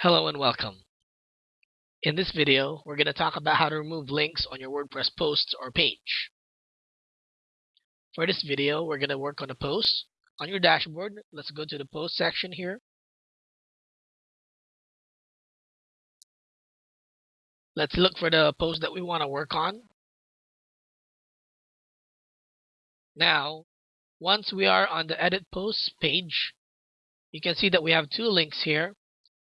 Hello and welcome. In this video, we're going to talk about how to remove links on your WordPress posts or page. For this video, we're going to work on a post. On your dashboard, let's go to the post section here. Let's look for the post that we want to work on. Now, once we are on the edit posts page, you can see that we have two links here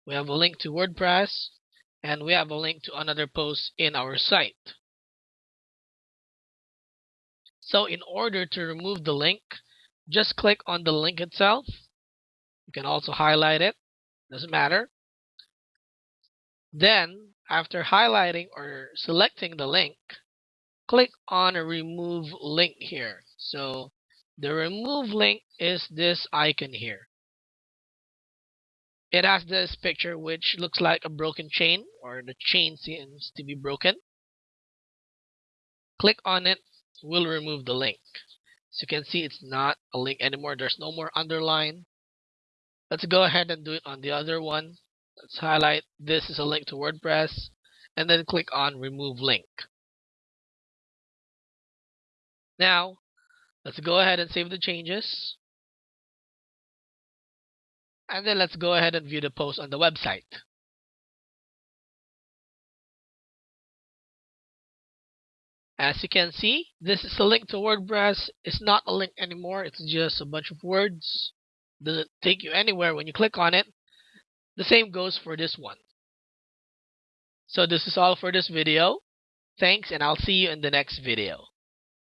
we have a link to WordPress, and we have a link to another post in our site. So in order to remove the link, just click on the link itself. You can also highlight it, doesn't matter. Then, after highlighting or selecting the link, click on remove link here. So the remove link is this icon here. It has this picture which looks like a broken chain or the chain seems to be broken. Click on it, will remove the link. So you can see it's not a link anymore. There's no more underline. Let's go ahead and do it on the other one. Let's highlight this is a link to WordPress and then click on remove link. Now, let's go ahead and save the changes. And then let's go ahead and view the post on the website. As you can see, this is a link to WordPress. It's not a link anymore. It's just a bunch of words. Doesn't take you anywhere when you click on it. The same goes for this one. So this is all for this video. Thanks and I'll see you in the next video.